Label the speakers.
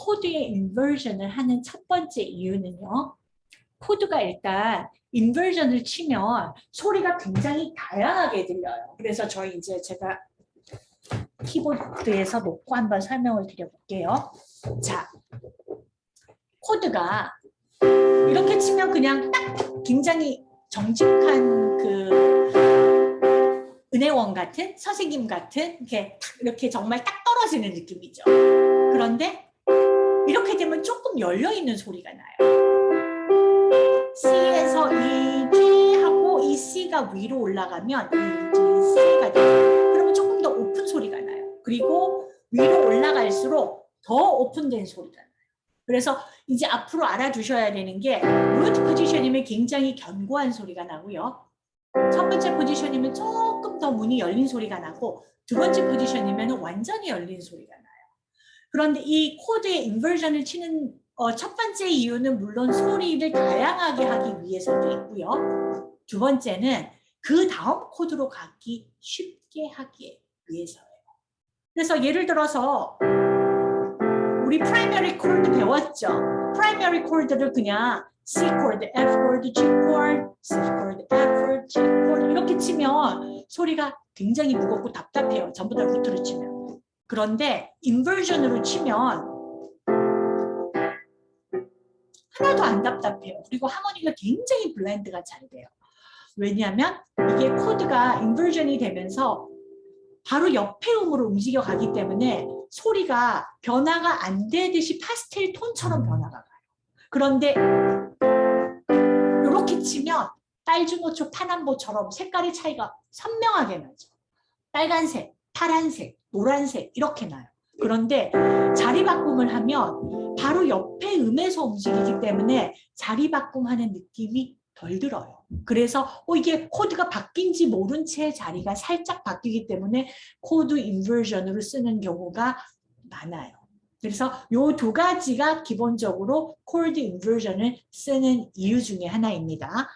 Speaker 1: 코드의 inversion을 하는 첫 번째 이유는요. 코드가 일단 inversion을 치면 소리가 굉장히 다양하게 들려요. 그래서 저희 이제 제가 키보드에서 놓고 한번 설명을 드려볼게요. 자, 코드가 이렇게 치면 그냥 딱 굉장히 정직한 그 은행원 같은 선생님 같은 이렇게 탁 이렇게 정말 딱 떨어지는 느낌이죠. 그런데 되면 조금 열려 있는 소리가 나요. C에서 이 G 하고 이 C가 위로 올라가면 이 G, C가 돼요. 그러면 조금 더 오픈 소리가 나요. 그리고 위로 올라갈수록 더 오픈된 소리가 나요. 그래서 이제 앞으로 알아두셔야 되는 게 루트 포지션이면 굉장히 견고한 소리가 나고요. 첫 번째 포지션이면 조금 더 문이 열린 소리가 나고 두 번째 포지션이면 완전히 열린 소리가 나요. 그런데 이 코드의 inversion을 치는 어, 첫 번째 이유는 물론 소리를 다양하게 하기 위해서도 있고요. 두 번째는 그 다음 코드로 가기 쉽게 하기 위해서예요. 그래서 예를 들어서 우리 primary 코드 배웠죠. primary 코드를 그냥 C 코드, F 코드, G 코드, C 코드, F 코드, G 코드 이렇게 치면 소리가 굉장히 무겁고 답답해요. 전부 다 root로 치면. 그런데 inversion으로 치면 하나도 안 답답해요. 그리고 하모니가 굉장히 blend가 잘 돼요. 왜냐하면 이게 코드가 inversion이 되면서 바로 옆에 음으로 움직여 가기 때문에 소리가 변화가 안 되듯이 파스텔 톤처럼 변화가 가요. 그런데 이렇게 치면 빨주노초 파남보처럼 색깔의 차이가 선명하게 나죠. 빨간색, 파란색, 노란색 이렇게 나요. 그런데 자리 바꿈을 하면 바로 옆에 음에서 움직이기 때문에 자리 바꿈하는 느낌이 덜 들어요. 그래서 어, 이게 코드가 바뀐지 모른 채 자리가 살짝 바뀌기 때문에 코드 inversion으로 쓰는 경우가 많아요. 그래서 이 두 가지가 기본적으로 코드 inversion을 쓰는 이유 중에 하나입니다.